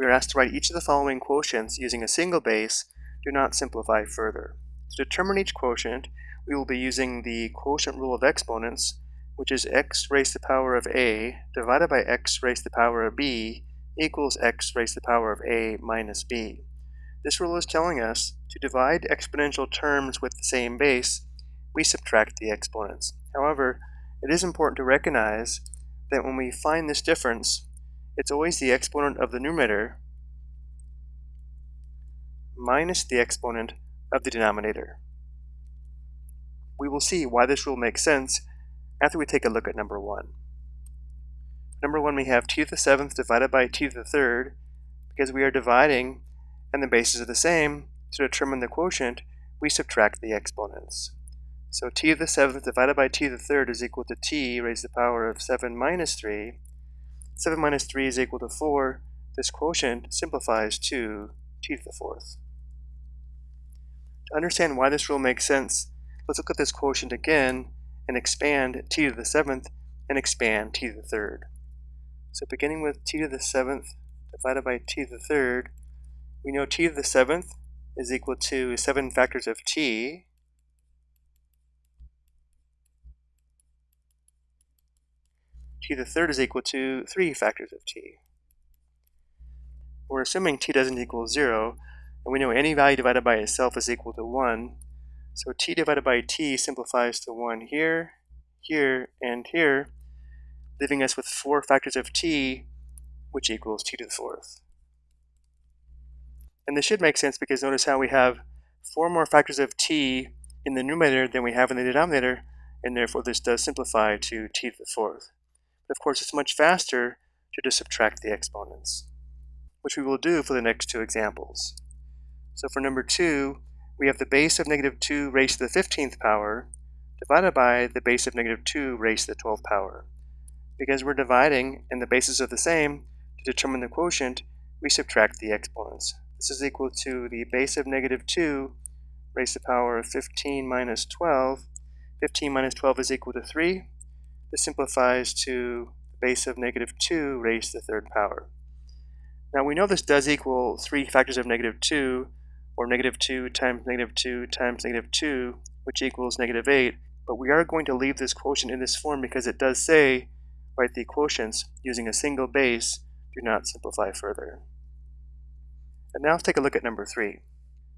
we are asked to write each of the following quotients using a single base, do not simplify further. To determine each quotient, we will be using the quotient rule of exponents, which is x raised to the power of a divided by x raised to the power of b equals x raised to the power of a minus b. This rule is telling us to divide exponential terms with the same base, we subtract the exponents. However, it is important to recognize that when we find this difference, it's always the exponent of the numerator minus the exponent of the denominator. We will see why this rule makes sense after we take a look at number 1. Number 1 we have t to the 7th divided by t to the 3rd because we are dividing and the bases are the same to determine the quotient we subtract the exponents. So t to the 7th divided by t to the 3rd is equal to t raised to the power of 7 minus 3 7 minus 3 is equal to 4. This quotient simplifies to t to the fourth. To understand why this rule makes sense, let's look at this quotient again and expand t to the seventh and expand t to the third. So beginning with t to the seventh divided by t to the third, we know t to the seventh is equal to 7 factors of t t to the third is equal to 3 factors of t. We're assuming t doesn't equal 0, and we know any value divided by itself is equal to 1. So t divided by t simplifies to 1 here, here, and here, leaving us with 4 factors of t, which equals t to the fourth. And this should make sense because notice how we have 4 more factors of t in the numerator than we have in the denominator, and therefore this does simplify to t to the fourth. Of course, it's much faster to just subtract the exponents, which we will do for the next two examples. So for number 2, we have the base of negative 2 raised to the 15th power divided by the base of negative 2 raised to the 12th power. Because we're dividing and the bases are the same, to determine the quotient, we subtract the exponents. This is equal to the base of negative 2 raised to the power of 15 minus 12. 15 minus 12 is equal to 3. This simplifies to the base of negative 2 raised to the third power. Now we know this does equal 3 factors of negative 2, or negative 2 times negative 2 times negative 2, which equals negative 8, but we are going to leave this quotient in this form because it does say, write the quotients using a single base, do not simplify further. And now let's take a look at number 3.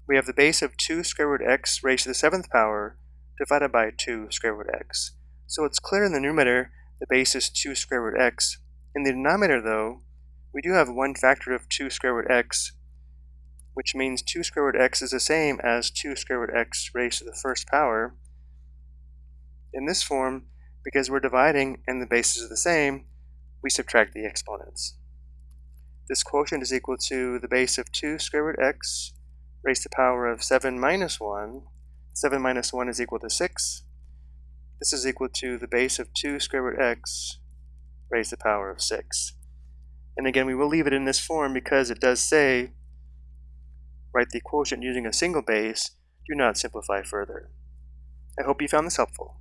We have the base of 2 square root x raised to the 7th power divided by 2 square root x. So it's clear in the numerator the base is 2 square root x. In the denominator, though, we do have one factor of 2 square root x, which means 2 square root x is the same as 2 square root x raised to the first power. In this form, because we're dividing and the bases are the same, we subtract the exponents. This quotient is equal to the base of 2 square root x raised to the power of 7 minus 1. 7 minus 1 is equal to 6. This is equal to the base of 2 square root x raised to the power of 6. And again, we will leave it in this form because it does say, write the quotient using a single base, do not simplify further. I hope you found this helpful.